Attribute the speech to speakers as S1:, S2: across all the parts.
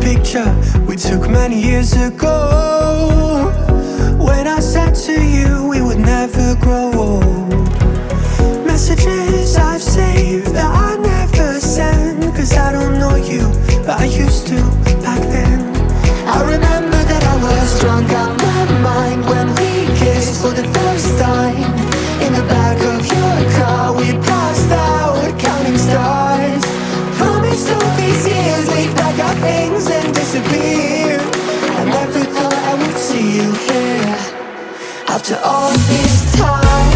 S1: picture we took many years ago. When I said to you we would never grow old Messages I've saved that I never send Cause I don't know you, but I used to back then. I remember that I was drunk out my mind When we kissed for the first time After all this time.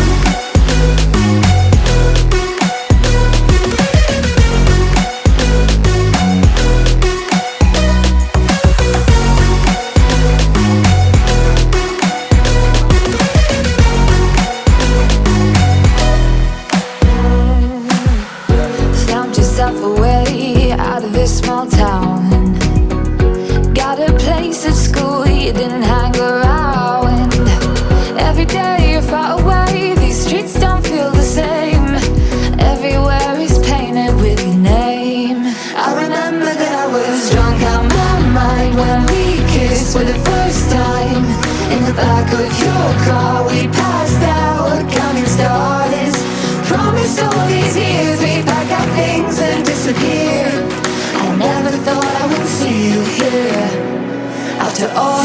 S2: Found yourself a way out of this small town you
S1: here. After all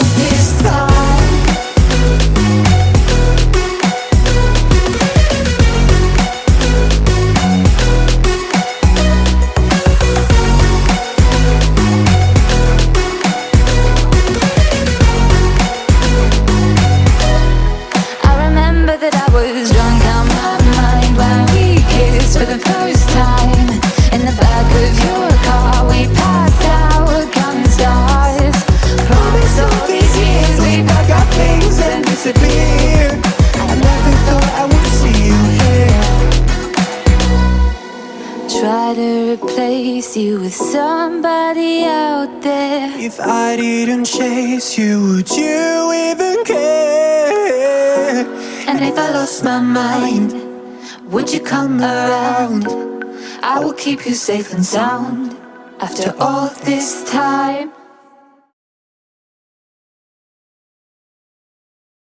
S2: Try to replace you with somebody out there
S1: If I didn't chase you, would you even care?
S2: And if I lost my mind Would you come around? I will keep you safe and sound After all this time